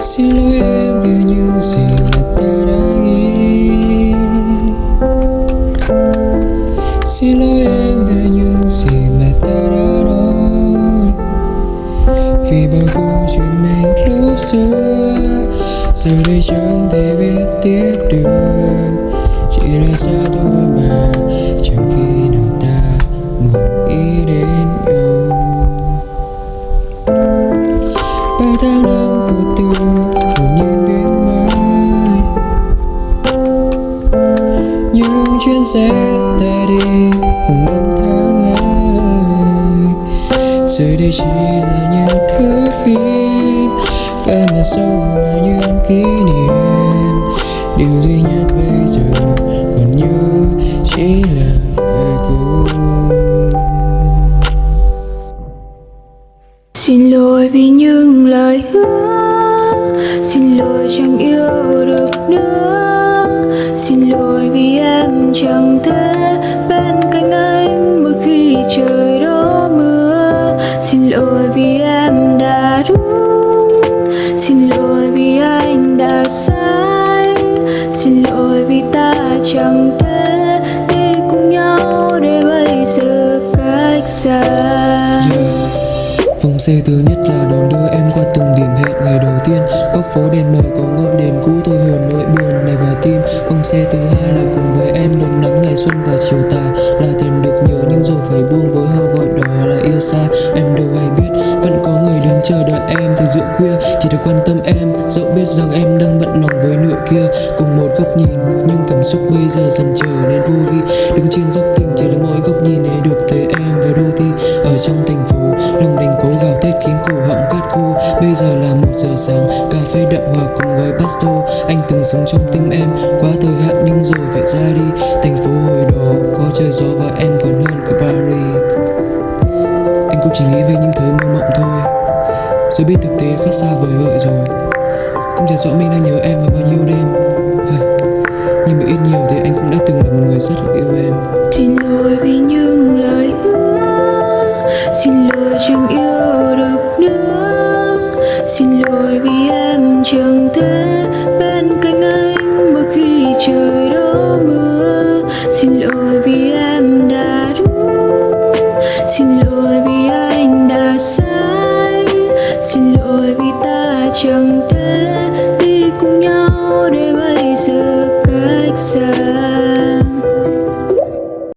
Xin lỗi em vì những gì mà ta đã nghĩ. Xin lỗi em về những gì mà ta đã nói. Vì bao câu chuyện mình lúc xưa, Giờ đây chẳng thể viết tiếp được. Chỉ là xa thôi chuyến xe ta đi cùng năm tháng ấy. Giờ đây chỉ là những thước phim Và mà sâu vào những kỷ niệm. Điều duy nhất bây giờ còn như chỉ là về cũ. Xin lỗi vì những lời hứa, Xin lỗi chẳng yêu được nữa chẳng thể bên cạnh anh. Mỗi khi trời đổ mưa, Xin lỗi vì em đã đúng Xin lỗi vì anh đã sai. Xin lỗi vì ta chẳng thể đi cùng nhau Để bây giờ cách xa. Vòng xe thứ nhất là đón đưa em qua từng phố đèn mờ có ngọn đèn cũ tôi hờn nỗi buồn này và tim ông xe thứ hai là cùng với em đón nắng ngày xuân và chiều tà. Là thèm được nhớ nhưng rồi phải buông với họ gọi đó là yêu xa. Em đâu hay biết, vẫn có người đứng chờ đợi em từ giữa khuya. Chỉ được quan tâm em, dẫu biết rằng em đang bận lòng với nửa kia. Cùng một góc nhìn, nhưng cảm xúc bây giờ dần trở nên vô vị. Đứng trên dốc tình Bây giờ là một giờ sáng, cà phê đậm hòa cùng gói pasto Anh từng sống trong tim em, quá thời hạn nhưng rồi phải ra đi. Thành phố hồi đó, có trời gió và em còn hơn cả Paris. Anh cũng chỉ nghĩ về những thứ mơ mộng thôi. Rồi biết thực tế khác xa vời vợi rồi. Cũng chả rõ mình đang nhớ em vào bao nhiêu đêm. Nhưng mà ít nhiều thì anh cũng đã từng là một người rất là yêu em. Xin lỗi vì những lời hứa, Xin lỗi chẳng yêu được nữa lỗi vì em chẳng thể bên cạnh anh mỗi khi trời đổ mưa. Xin lỗi vì em đã đúng xin lỗi vì anh đã sai. Xin lỗi vì ta chẳng thể đi cùng nhau để bây giờ cách xa.